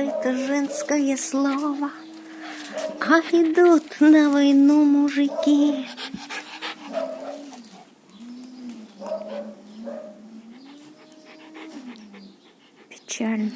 это женское слово, а идут на войну мужики. Печально.